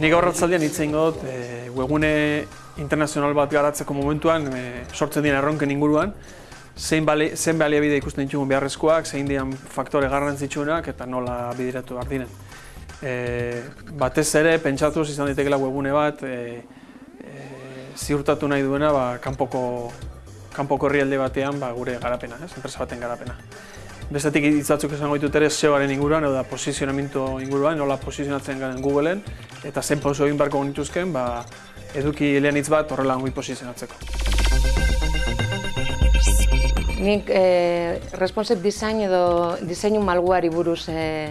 Nik gaur ratzaldean hitz egingo dut, e, webgune internazional bat garatzeko momentuan e, sortzen dien erronken inguruan, zein, bali, zein baliabide ikusten ditugun beharrezkoak, zein dian faktore garrantzitsuenak eta nola bidiratu behar diren. E, batez ere, pentsatuz izan daitekela webgune bat, e, e, ziurtatu nahi duena ba, kanpoko, kanpoko herrialde batean ba, gure garapena, ez? enpresa baten garapena. Bestetik hitzatzuk esango ditut ere SEOaren inguruan, edo da posizionamentu inguruan, nola posizionatzen garen Googleen, eta zen pauso egin barko genituzken, ba, eduki lehen hitz bat horrela ongi posizionatzeko. Nik eh, responsive design edo diseinu malguari buruz eh,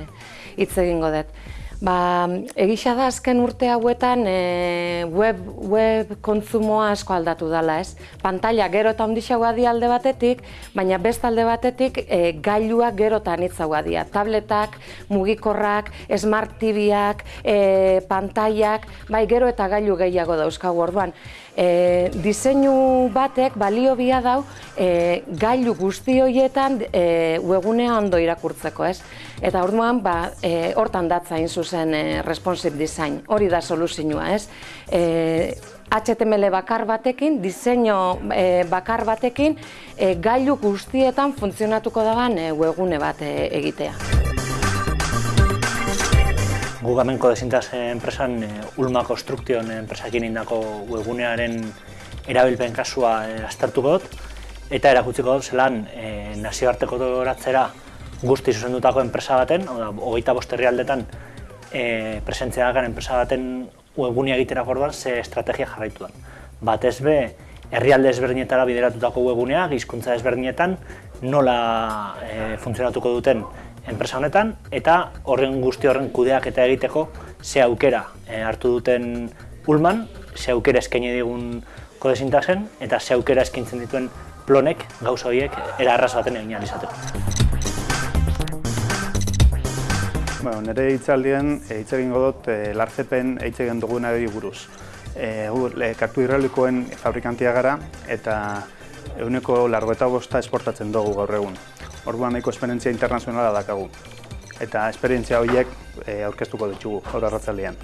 hitz egingo dut. Ba, egisa da azken urte hauetan e, web, web kontzumoa asko aldatu dela, ez? Pantalla gero eta ondixagoa di alde batetik, baina best alde batetik e, gailuak gero eta anitzagoa dia. Tabletak, mugikorrak, smart TVak, e, pantaiak, bai gero eta gailu gehiago dauzkagu orduan. E, diseinu batek balio bia dau e, gailu guzti horietan e, webunea ondo irakurtzeko, ez? Eta orduan, ba, e, hortan datza zuzen e, responsive design, hori da soluzioa, ez? E, HTML bakar batekin, diseinu e, bakar batekin, e, gailu guztietan funtzionatuko dagoen e, webgune bat e, egitea. Gu gamenko desintaz enpresan e, Ulma Construction enpresakin indako webgunearen erabilpen kasua e, aztertuko dut, eta erakutziko dut zelan e, nazioarteko doratzera guzti zuzendutako enpresa baten, oda, hogeita bosterri aldetan e, presentzia dakan enpresa baten webgunia egitera orduan ze estrategia jarraitu da. Batez be, herrialde ezberdinetara bideratutako webgunea, gizkuntza ezberdinetan, nola e, funtzionatuko duten enpresa honetan, eta horren guzti horren kudeak eta egiteko ze aukera e, hartu duten ulman, ze aukera eskaini digun kodesintasen, eta ze aukera eskintzen dituen plonek gauza horiek era arras baten egin izateko. Bueno, nire hitzaldien eh, hitz egingo dut e, larzepen hitz egin duguna buruz. E, gu, e, kartu hidraulikoen fabrikantia gara eta eguneko largo eta bosta esportatzen dugu gaur egun. Orduan nahiko esperientzia internazionala dakagu. Eta esperientzia horiek aurkeztuko ditugu gaur arratzaldean.